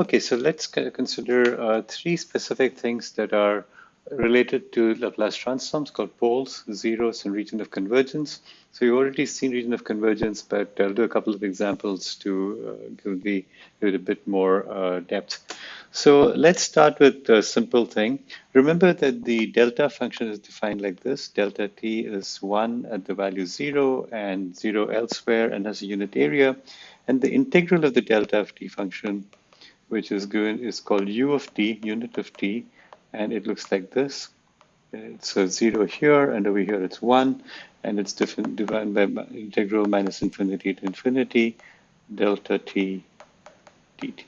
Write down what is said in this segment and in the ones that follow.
Okay, so let's consider uh, three specific things that are related to Laplace transforms called poles, zeros, and region of convergence. So you've already seen region of convergence, but I'll do a couple of examples to uh, give, the, give it a bit more uh, depth. So let's start with a simple thing. Remember that the delta function is defined like this. Delta t is 1 at the value 0 and 0 elsewhere and has a unit area. And the integral of the delta of t function, which is given, is called u of t, unit of t, and it looks like this. It's a 0 here, and over here it's 1, and it's different, divided by integral minus infinity to infinity delta t dt.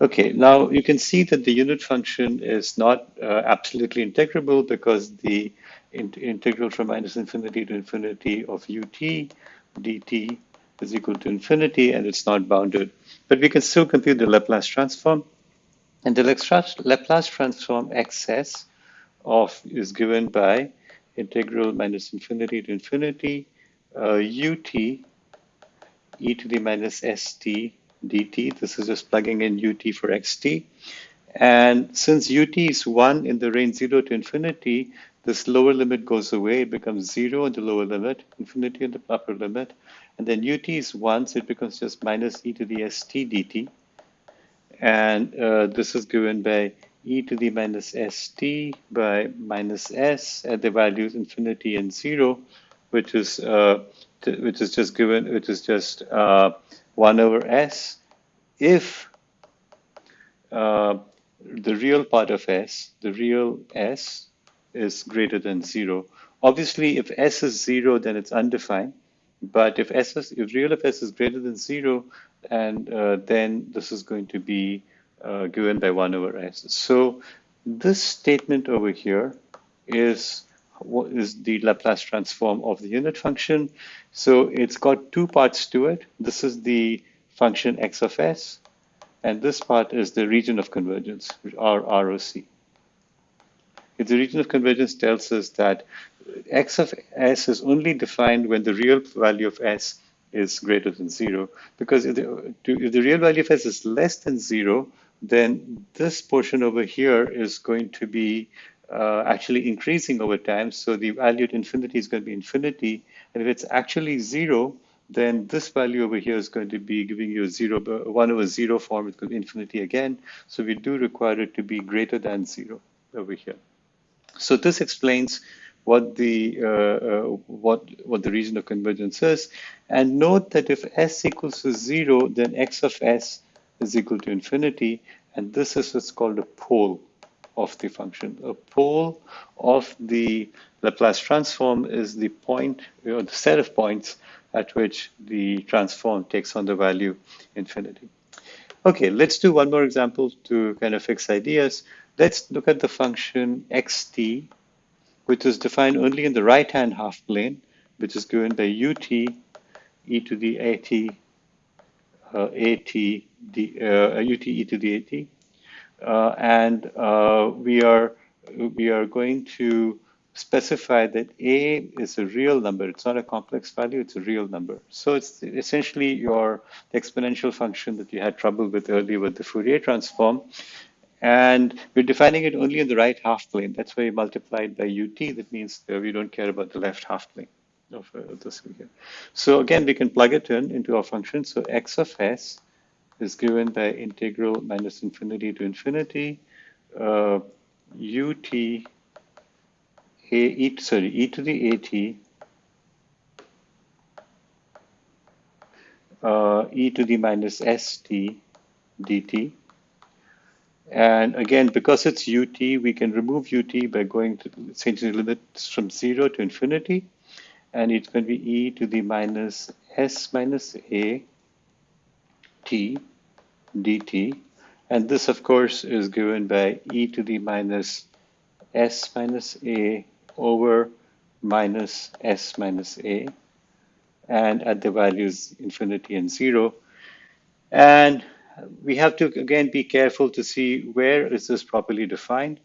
Okay, now you can see that the unit function is not uh, absolutely integrable because the in integral from minus infinity to infinity of ut dt is equal to infinity and it's not bounded. But we can still compute the Laplace transform. And the Laplace transform xs of is given by integral minus infinity to infinity uh, ut e to the minus st dt. This is just plugging in ut for xt. And since ut is 1 in the range 0 to infinity, this lower limit goes away. It becomes 0 in the lower limit, infinity in the upper limit. And then ut is 1, so it becomes just minus e to the st dt. And uh, this is given by e to the minus st by minus s at the values infinity and 0, which is uh, which is just given, which is just uh, 1 over s if uh, the real part of s, the real s, is greater than 0. Obviously, if s is 0, then it's undefined. But if s is, if real of s is greater than 0, and uh, then this is going to be uh, given by 1 over s. So this statement over here is what is the Laplace transform of the unit function. So it's got two parts to it. This is the function x of s, and this part is the region of convergence, or ROC. If the region of convergence tells us that x of s is only defined when the real value of s is greater than zero, because if the, if the real value of s is less than zero, then this portion over here is going to be uh, actually increasing over time. So the value at infinity is going to be infinity. And if it's actually zero, then this value over here is going to be giving you a zero, one over zero form. It's going to be infinity again. So we do require it to be greater than zero over here. So this explains what the uh, uh, what what the region of convergence is. And note that if s equals to zero, then x of s is equal to infinity. And this is what's called a pole of the function. A pole of the Laplace transform is the point, or the set of points at which the transform takes on the value infinity. Okay, let's do one more example to kind of fix ideas. Let's look at the function xt, which is defined only in the right-hand half plane, which is given by ut e to the at uh, at d, uh, ut e to the at, uh, and uh, we are we are going to specify that a is a real number. It's not a complex value, it's a real number. So it's essentially your exponential function that you had trouble with earlier with the Fourier transform. And we're defining it only in the right half plane. That's why you multiplied by ut. That means that we don't care about the left half plane of uh, this here. So again, we can plug it in into our function. So x of s is given by integral minus infinity to infinity uh, ut a e sorry e to the at uh, e to the minus st dt. And again, because it's ut, we can remove ut by going to changing the limits from zero to infinity. And it's going to be e to the minus s minus a t dt. And this, of course, is given by e to the minus s minus a over minus s minus a and at the values infinity and zero. And we have to again be careful to see where is this properly defined.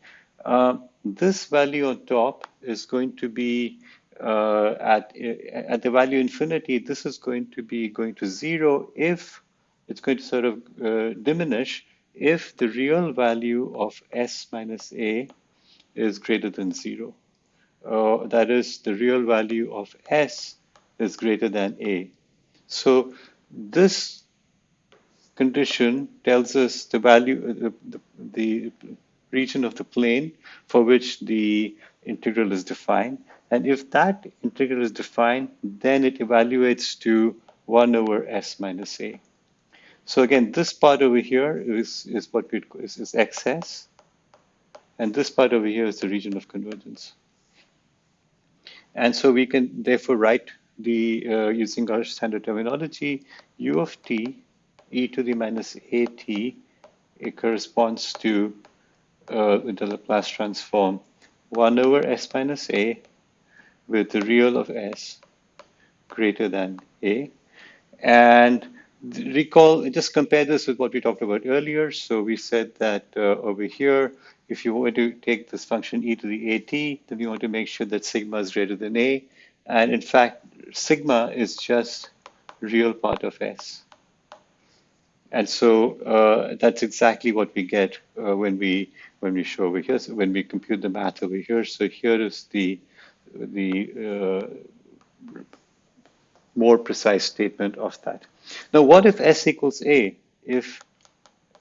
Uh, this value on top is going to be uh, at, at the value infinity, this is going to be going to zero if it's going to sort of uh, diminish if the real value of s minus a is greater than zero. Uh, that is, the real value of s is greater than a. So this condition tells us the value, uh, the, the, the region of the plane for which the integral is defined. And if that integral is defined, then it evaluates to 1 over s minus a. So again, this part over here is, is what we is, is xs, and this part over here is the region of convergence. And so we can therefore write the uh, using our standard terminology, u of t e to the minus at it corresponds to uh, the Laplace transform 1 over s minus a with the real of s greater than a. And recall, just compare this with what we talked about earlier. So we said that uh, over here, if you want to take this function e to the at, then you want to make sure that sigma is greater than a. And in fact, sigma is just real part of s. And so uh, that's exactly what we get uh, when we when we show over here. So when we compute the math over here. So here is the the uh, more precise statement of that. Now, what if S equals A? If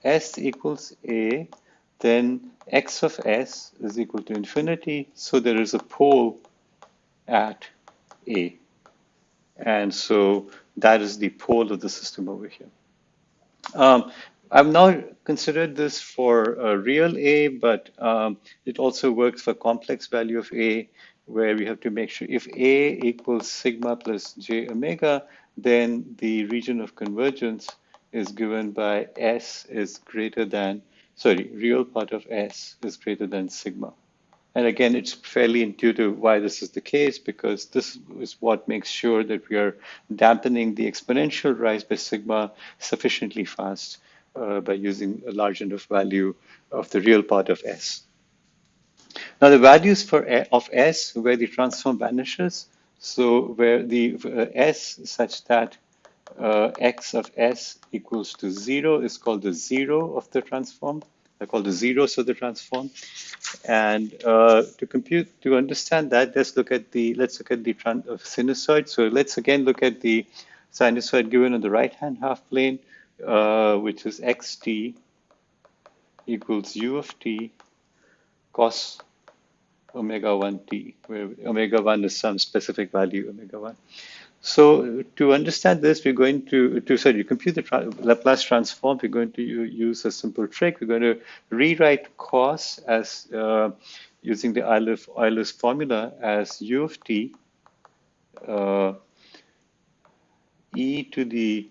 S equals A, then X of S is equal to infinity. So there is a pole at A. And so that is the pole of the system over here. Um, I've now considered this for a real A, but um, it also works for complex value of A, where we have to make sure if A equals sigma plus j omega, then the region of convergence is given by S is greater than, sorry, real part of S is greater than sigma. And again, it's fairly intuitive why this is the case, because this is what makes sure that we are dampening the exponential rise by sigma sufficiently fast uh, by using a large enough value of the real part of S. Now the values for of S where the transform vanishes, so where the uh, S such that uh, x of S equals to zero is called the zero of the transform. They're called the zeros of the transform. And uh, to compute, to understand that, let's look at the let's look at the of sinusoid. So let's again look at the sinusoid given on the right-hand half plane, uh, which is xt equals u of t cos omega 1t, where omega 1 is some specific value omega 1. So to understand this, we're going to, to sorry, compute the tra Laplace transform, we're going to use a simple trick. We're going to rewrite cos as uh, using the Euler's, Euler's formula as u of t uh, e to the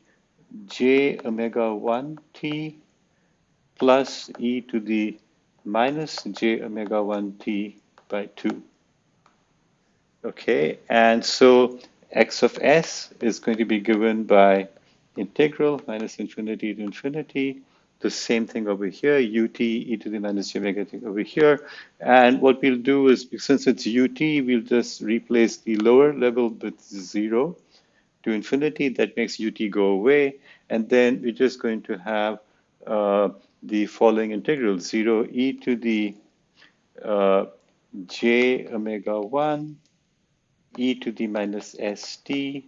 j omega 1 t plus e to the minus j omega 1 t by 2. Okay, and so x of s is going to be given by integral minus infinity to infinity. The same thing over here, ut e to the minus j omega t over here. And what we'll do is, since it's ut, we'll just replace the lower level with 0 to infinity. That makes ut go away. And then we're just going to have uh, the following integral, 0 e to the uh, j omega 1 e to the minus st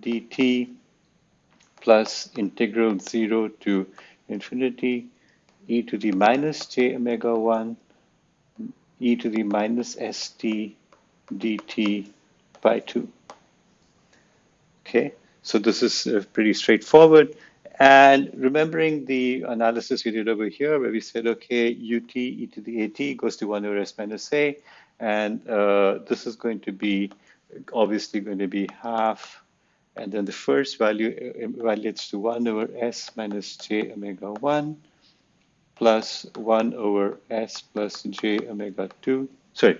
dt plus integral 0 to infinity e to the minus j omega 1 e to the minus st dt by 2. Okay, so this is uh, pretty straightforward. And remembering the analysis we did over here, where we said, okay, ut e to the at goes to 1 over s minus a, and uh, this is going to be obviously going to be half, and then the first value uh, evaluates to 1 over s minus j omega 1 plus 1 over s plus j omega 2, sorry,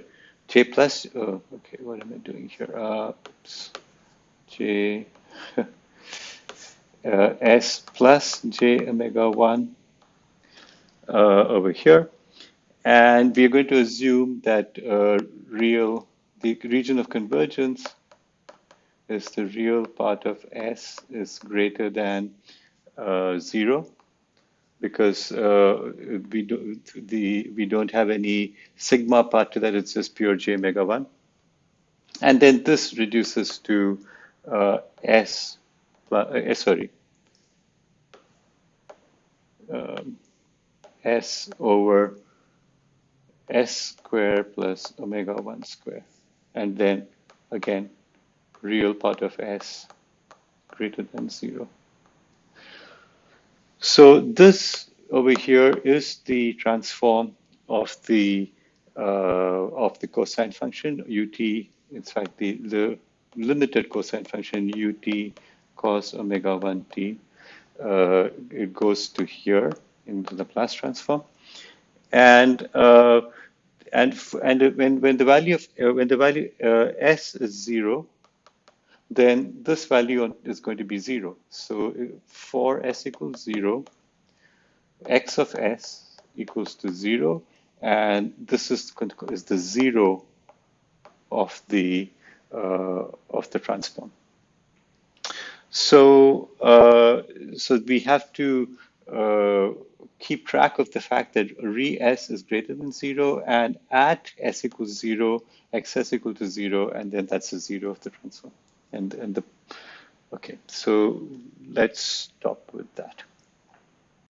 j plus, oh, okay, what am I doing here? Uh, oops, j, uh, s plus j omega 1 uh, over here. And we are going to assume that uh, real, the region of convergence is the real part of S is greater than uh, zero because uh, we do the we don't have any sigma part to that. It's just pure j omega one, and then this reduces to uh, s. Uh, sorry, um, s over s square plus omega 1 square. And then again, real part of s greater than 0. So this over here is the transform of the uh, of the cosine function ut. In fact, the, the limited cosine function ut cos omega 1 t. Uh, it goes to here into the Laplace transform and uh, and and when when the value of uh, when the value uh, s is zero, then this value is going to be zero. So for s equals zero, x of s equals to zero, and this is is the zero of the uh, of the transform. So uh, so we have to keep track of the fact that re s is greater than zero and at s equals zero, xs equal to zero, and then that's the zero of the transform. And, and the, okay, so let's stop with that.